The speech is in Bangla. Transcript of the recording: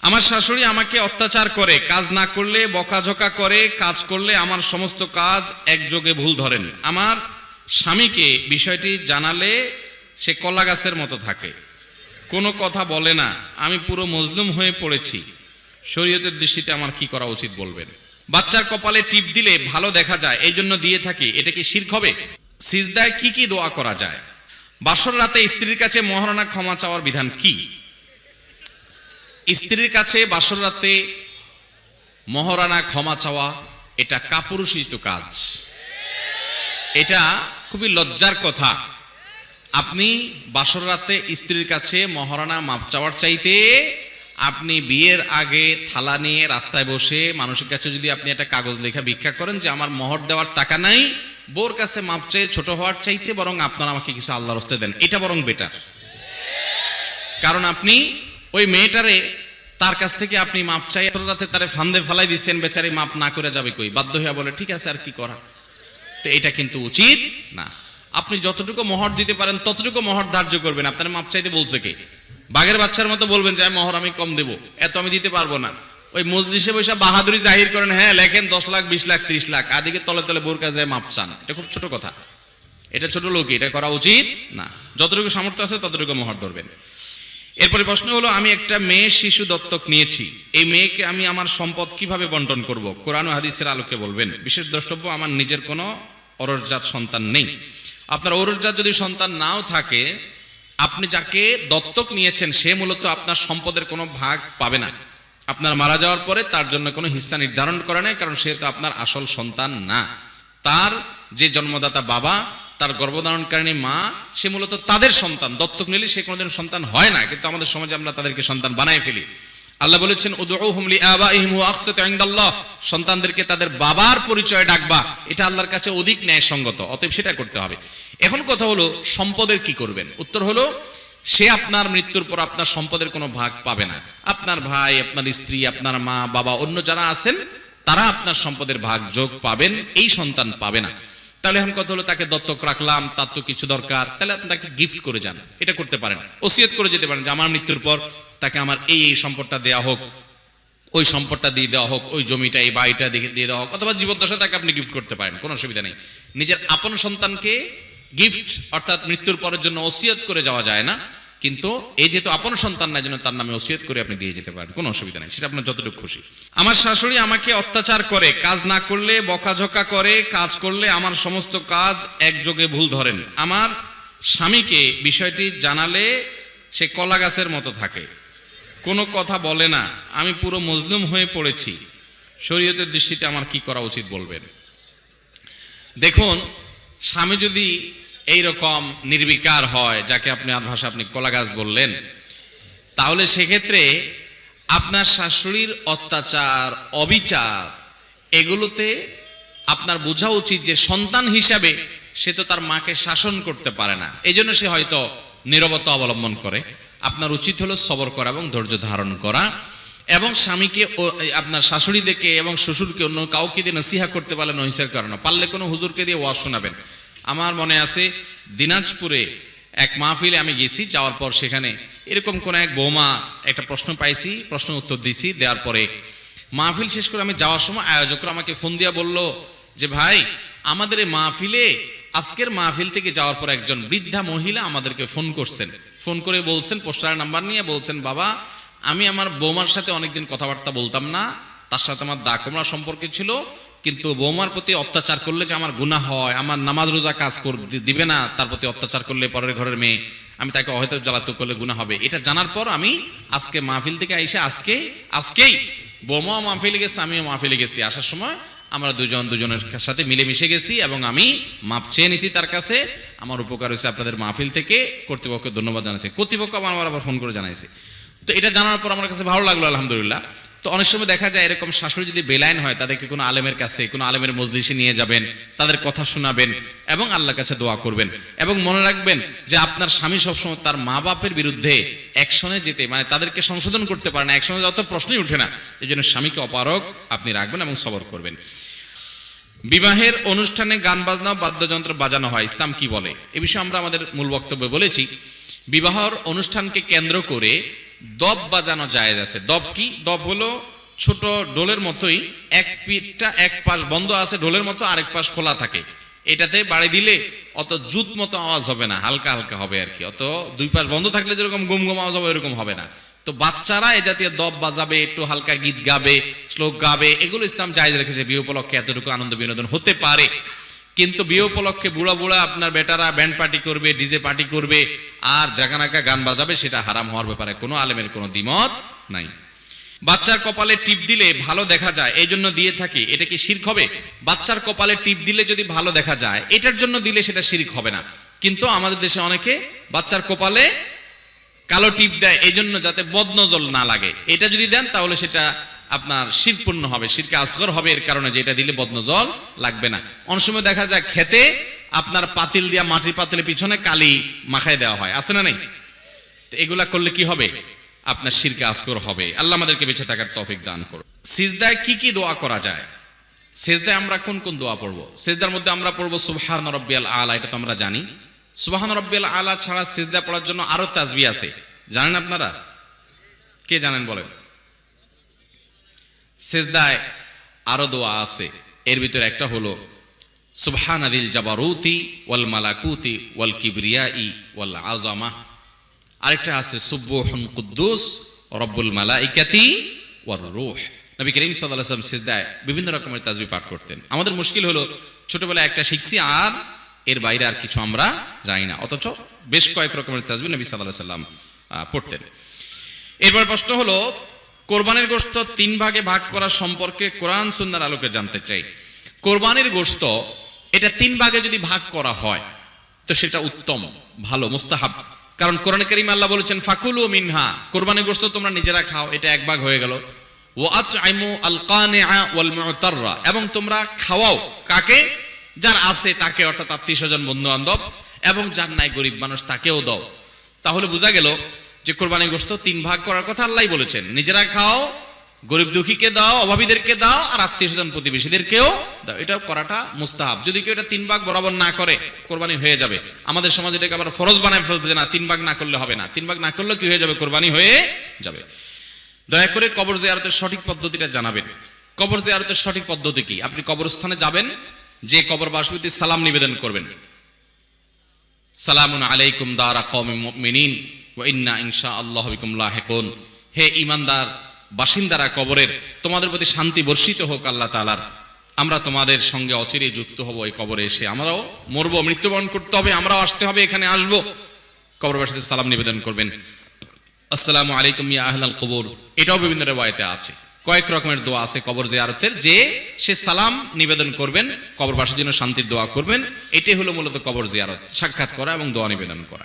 আমার শাশুড়ি আমাকে অত্যাচার করে, কাজ না করলে, বকাঝকা করে, কাজ করলে আমার সমস্ত কাজ একযোগে ভুল ধরেন। আমার স্বামীকে বিষয়টি জানালে সে কলা গাছের মতো থাকে। কোনো কথা বলে না। আমি পুরো মজলুম হয়ে পড়েছি। শরীয়তের দৃষ্টিতে আমার কি করা উচিত বলবেন? বাচ্চার কপালে টিপ দিলে ভালো দেখা যায়, এই জন্য দিয়ে থাকি। এটা কি শির্ক হবে? সিজদায় কি কি দোয়া করা যায়? বাসর রাতে স্ত্রীর কাছে মহারণা ক্ষমা চাওয়ার বিধান কি? স্ত্রীর কাছে বাসর রাতে মহারানা ক্ষমা চাওয়া, এটা কাপুরুষিত কাজ। এটা খুবই লজ্জার কথা। আপনি বাসর রাতে স্ত্রীর কাছে মহারানা মাপ চাওয়ার চাইতে আপনি বিয়ের আগে থালা নিয়ে রাস্তায় বসে মানুষের কাছে যদি আপনি একটা কাগজ লেখা ভিক্ষা করেন যে আমার মহর দেওয়ার টাকা নাই বোর কাছে মাপ চেয়ে ছোট হওয়ার চাইতে বরং আপনারা আমাকে কিছু আল্লাহ রস্তে দেন। এটা বরং বেটার কারণ আপনি ওই মেয়েটারে তার কাছ থেকে আপনি মাপ চাই রাতে তারে ফান্দে ফেলাই দিচ্ছেন বেচারি মাপ না করে যাবে কই? বাধ্য হইয়া বলে, ঠিক আছে, আর কি করা? তো এটা কিন্তু উচিত না। আপনি যতটুকু মহর দিতে পারেন, ততটুকু মহর ধার্য করবেন। আপনার মাপ চাইতে বলছে কে? বাঘের বাচ্চার মতো বলবেন যে আমি মহর আমি কম দেব, এত আমি দিতে পারব না। ওই মজলিসে বসে বাহাদুরি জাহির করেন হ্যাঁ লেখেন দশ লাখ, বিশ লাখ, ত্রিশ লাখ। আদিকে তলে তলে বোর কাছে মাপ চান। এটা খুব ছোট কথা। এটা ছোট লোক এটা করা উচিত না। যতটুকু সামর্থ্য আছে, ততটুকু মহর ধরবেন। এরপরে প্রশ্ন হলো, আমি একটা মেয়ে শিশু দত্তক নিয়েছি। এই মেয়েকে আমি আমার সম্পদ কীভাবে বন্টন করব? কোরআন হাদিসের আলোকে বলবেন, বিশেষ দ্রষ্টব্য, আমার নিজের কোনো অরসজাত সন্তান নেই। আপনার অরসজাত যদি সন্তান নাও থাকে, আপনি যাকে দত্তক নিয়েছেন, সে মূলত আপনার সম্পদের কোনো ভাগ পাবে না। আপনার মারা যাওয়ার পরে তার জন্য কোনো হিস্সা নির্ধারণ করা নেই, কারণ সে তো আপনার আসল সন্তান না। তার যে জন্মদাতা বাবা তার গর্ভধারণকারিণী মা, সে মূলত তাদের সন্তান। দত্তক নিলে সে কোনোদিন সন্তান হয় না, কিন্তু আমাদের সমাজে আমরা তাদেরকে সন্তান বানায় ফেলি। আল্লাহ বলেছেন সন্তানদেরকে তাদের বাবার পরিচয় ডাকবা, এটা আল্লাহর কাছে অধিক ন্যায়সঙ্গত, অতএব সেটা করতে হবে। এখন কথা হলো, সম্পদের কি করবেন? উত্তর হলো, সে আপনার মৃত্যুর পর আপনার সম্পদের কোনো ভাগ পাবে না। আপনার ভাই, আপনার স্ত্রী, আপনার মা, বাবা, অন্য যারা আছেন, তারা আপনার সম্পদের ভাগ যোগ পাবেন, এই সন্তান পাবে না। তাহলে এখন কথা হলো? তাকে দত্তক রাখলাম, তার তো কিছু দরকার। তাহলে আপনি তাকে গিফট করে যান। এটা করতে পারেন। ওসিয়ত করে যেতে পারেন যে আমার মৃত্যুর পর তাকে আমার এই এই সম্পদটা দেওয়া হোক, ওই সম্পদটা দিয়ে দেওয়া হোক, ওই জমিটা, এই বাড়িটা দিয়ে দিয়ে দেওয়া হোক, অথবা জীবদ্দশা তাকে আপনি গিফট করতে পারেন, কোনো অসুবিধা নেই। নিজের আপন সন্তানকে গিফট অর্থাৎ মৃত্যুর পরের জন্য ওসিয়ত করে যাওয়া যায় না। কিন্তু এই যেহেতু আপন সন্তান না জন্য তার নামে ওসিয়ত করে আপনি দিয়ে যেতে পারেন। কোনো অসুবিধা নেই, সেটা আপনার যতটুকু খুশি। আমার শাশুড়ি আমাকে অত্যাচার করে, কাজ না করলে, বকাঝকা করে, কাজ করলে আমার সমস্ত কাজ একযোগে ভুল ধরেন। আমার স্বামীকে বিষয়টি জানালে সে কলা গাছের মতো থাকে। কোনো কথা বলে না। আমি পুরো মজলুম হয়ে পড়েছি। শরীয়তের দৃষ্টিতে আমার কি করা উচিত বলবেন? দেখুন, স্বামী যদি এই রকম নির্বিকার হয়, যাকে আপনি আর ভাষা আপনি কলা গাছ বললেন, তাহলে সেক্ষেত্রে আপনার শাশুড়ির অত্যাচার, অবিচার, এগুলোতে আপনার বোঝা উচিত যে সন্তান হিসাবে সে তো তার মাকে শাসন করতে পারে না। এই জন্য সে হয়তো নিরবতা অবলম্বন করে। আপনার উচিত হলো সবর করা এবং ধৈর্য ধারণ করা এবং স্বামীকে আপনার শাশুড়ি দেখে এবং শ্বশুরকে অন্য কাউকে দিয়ে নসিহা করতে পারলে নহিসা করানো পারলে কোনো হুজুরকে দিয়ে ওয়াজ শোনাবেন। আমার মনে আছে দিনাজপুরে এক মাহফিলে আমি গেছি, যাওয়ার পর সেখানে এরকম কোন এক বৌমা একটা প্রশ্ন পাইছি, প্রশ্ন উত্তর দিছি, দেওয়ার পরে মাহফিল শেষ করে আমি যাওয়ার সময় আয়োজকরা আমাকে ফোন দিয়া বলল যে, ভাই, আমাদের এই মাহফিলে, আজকের মাহফিল থেকে যাওয়ার পর একজন বৃদ্ধা মহিলা আমাদেরকে ফোন করছেন। ফোন করে বলছেন, পোস্টারের নাম্বার নিয়ে বলছেন, বাবা, আমি আমার বৌমার সাথে অনেকদিন কথাবার্তা বলতাম না, তার সাথে আমার দা সম্পর্ক ছিল কিন্তু বৌমার প্রতি অত্যাচার করলে যে আমার গুনাহ হয়, আমার নামাজ রোজা কাজ দিবে না, তার প্রতি অত্যাচার করলে পরের ঘরের মেয়ে, আমি তাকে হয়তো জ্বালাত করলে গুনাহ হবে। এটা জানার পর আমি আজকে মাহফিল থেকে আইসে আজকে, আজকেই বৌমাও মাহফিলে গেছে, আমিও মাহফিলে গেছি। আসার সময় আমরা দুজন দুজনের সাথে মিলেমিশে গেছি এবং আমি মাপ চেয়ে নিছি তার কাছে। আমার উপকার হয়েছে আপনাদের মাহফিল থেকে। কর্তৃপক্ষকে ধন্যবাদ জানাইছি। কর্তৃপক্ষ আমার আবার ফোন করে জানাইছে। তো এটা জানার পর আমার কাছে ভালো লাগল, আলহামদুলিল্লাহ। তো অনেক সময় দেখা যায় এরকম শাশুড়ি যদি বেলাইন হয়, তাদেরকে কোনো আলেমের কাছে, কোনো আলেমের মজলিসে নিয়ে যাবেন, তাদের কথা শোনাবেন এবং আল্লাহর কাছে দোয়া করবেন। এবং মনে রাখবেন যে আপনার স্বামী সবসময় তার মা বাপের বিরুদ্ধে অ্যাকশনে যেতে মানে তাদেরকে সংশোধন করতে পারে না, অ্যাকশনে যত প্রশ্নই উঠে না। এই জন্য স্বামীকে অপারক আপনি রাখবেন এবং সবর করবেন। বিবাহের অনুষ্ঠানে গান বাজনা বাদ্যযন্ত্র বাজানো হয়, ইসলাম কি বলে? এ বিষয়ে আমরা আমাদের মূল বক্তব্যে বলেছি, বিবাহর অনুষ্ঠানকে কেন্দ্র করে দব বাজানো জায়েজ আছে। দব কি? দব হলো ছোট ডোলের মতোই এক পিঠটা এক পাশ বন্ধ আছে ঢোলের মতো আরেক পাশ খোলা থাকে। এটাতে বাড়ি দিলে অত জুত মতো আওয়াজ হবে না, হালকা হালকা হবে আর কি। অত দুই পাশ বন্ধ থাকলে যেরকম গুম গুম আওয়াজ হবে এরকম হবে না। তো বাচ্চারা এ জাতীয় দব বাজাবে, একটু হালকা গীত গাবে, শ্লোক গাবে, এগুলো ইসলাম জায়েজ রেখেছে। বিয়ে উপলক্ষে এতটুকু আনন্দ বিনোদন হতে পারে। কিন্তু বিয়ে উপলক্ষে বুড়া বুড়া আপনার বেটারা ব্যান্ড পার্টি করবে ডিজে পার্টি করবে, আর জাগানাকা গান বাজাবে, সেটা হারাম হওয়ার ব্যাপারে কোনো আলেমের কোনো দ্বিমত নাই। বাচ্চার কপালে টিপ দিলে ভালো দেখা যায়, এই জন্য দিয়ে থাকি। এটা কি শির্ক হবে? বাচ্চার কপালে টিপ দিলে যদি ভালো দেখা যায়, এটার জন্য দিলে সেটা শির্ক হবে না। কিন্তু আমাদের দেশে অনেকে বাচ্চার কপালে কালো টিপ দেয়, এই জন্য যাতে বদনজল না লাগে। এটা যদি দেন, তাহলে সেটা আপনার শিরপূর্ণ হবে, শিরকে আসগর হবে এর কারণে যে এটা দিলে বদনজল লাগবে না। অনেক সময় দেখা যায় খেতে আপনার পাতিল দিয়া মাটির পাতিলের পিছনে কালি মাখায় দেওয়া হয়, আছে না নেই? তো এগুলা করলে কি হবে? আপনার শিরকে আসগর হবে। আল্লাহ আমাদেরকে বেঁচে থাকার তৌফিক দান করো সিজদায় কি কি দোয়া করা যায়? সেজদায় আমরা কোন কোন দোয়া পড়ব? সেজদার মধ্যে আমরা পড়ব সুবহান রব্বিয়াল আলা, এটা তো আমরা জানি। সুবহান রব্বিয়াল আলা ছাড়া সেজদা পড়ার জন্য আরও তাজবি আছে। জানেন আপনারা? কে জানেন বলেন? সেজদায় আরও দোয়া আছে। এর ভিতরে একটা হলো সুবহান আদিল জাবারুতি ওয়াল মালাকুতি ওয়াল কিবরিয়াই ওয়াল আজামা আরেকটা আছে সুব্বুহুন কুদ্দুস রব্বুল মালাইকাতি ওয়ার রূহ। নবী করিম সাল্লাল্লাহু আলাইহি ওয়াসাল্লাম সিজদায় বিভিন্ন রকমের তাসবিহ পাঠ করতেন। আমাদের মুশকিল হলো, ছোটবেলায় একটা শিখছি আর এর বাইরে আর কিছু আমরা জানি না। অথচ বেশ কয়েক রকমের তাসবিহ নবী আলাইহি সাল্লাম পড়তেন। এরপর প্রশ্ন হলো কোরবানির গোশত তিন ভাগে ভাগ করা সম্পর্কে কোরআন সুন্নার আলোকে জানতে চাই। কোরবানির গোশত এটা তিন ভাগে যদি ভাগ করা হয়, তো সেটা উত্তম, ভালো, মুস্তাহাব। কারণ কোরআন করিম আল্লাহ বলেছেন, ফাকুল ও মিনহা কোরবানির গোশত তোমরা নিজেরা খাও, এটা এক ভাগ হয়ে গেল। ও মুতাররা এবং তোমরা খাওয়াও। কাকে? যার আছে তাকে, অর্থাৎ আত্মীয় স্বজন বন্ধু বান্ধব এবং যার নাই গরিব মানুষ, তাকেও দাও। তাহলে বোঝা গেল যে কোরবানি গোশত তিন ভাগ করার কথা আল্লাহ বলেছেন। নিজেরা খাও, গরিব দুঃখীকে দাও, অভাবীদেরকে দাও, আর আত্মীয় স্বজন প্রতিবেশীদেরকেও দাও। এটা করাটা মুস্তাহাব। যদি কেউ এটা তিন ভাগ বরাবর না করে, কোরবানি হয়ে যাবে। আমাদের সমাজ এটাকে আবার ফরজ বানায় ফেলছে যে না, তিন ভাগ না করলে হবে না। তিন ভাগ না করলে কি হয়ে যাবে? কোরবানি হয়ে যাবে। দয়া করে কবর জিয়ারতের সঠিক পদ্ধতিটা জানাবেন। কবর জিয়ারতের সঠিক পদ্ধতি কি? আপনি কবরস্থানে যাবেন, যে কবর বাসপতি সালাম নিবেদন করবেন। সালামুন আলাইকুম দারা ওয়া ইন্না ইনশা আল্লাহ লাহিকুন। হে ইমানদার বাসিন্দারা কবরের, তোমাদের প্রতি শান্তি বর্ষিত হোক আল্লাহ তালার আমরা তোমাদের সঙ্গে অচিরে যুক্ত হব এই কবরে এসে। আমরাও মরবো, মৃত্যুবরণ করতে হবে, আমরাও আসতে হবে, এখানে আসব। কবরবাসীতে সালাম নিবেদন করবেন। আসসালামু আলাইকুম ইয়া আহলাল কবর। এটাও বিভিন্ন রেওয়ায়তে আছে। কয়েক রকমের দোয়া আছে কবর জিয়ারতের, যে সে সালাম নিবেদন করবেন, কবরবাসীর জন্য শান্তির দোয়া করবেন। এটাই হলো মূলত কবর জিয়ারত। সাক্ষাৎ করা এবং দোয়া নিবেদন করা।